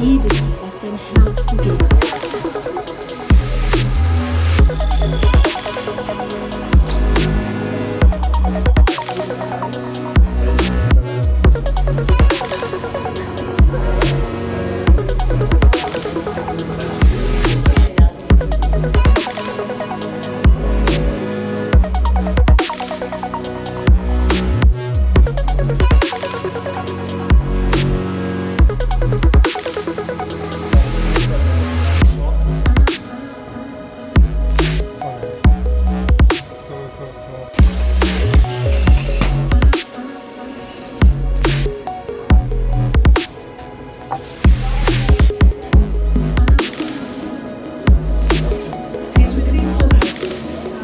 Bíblia.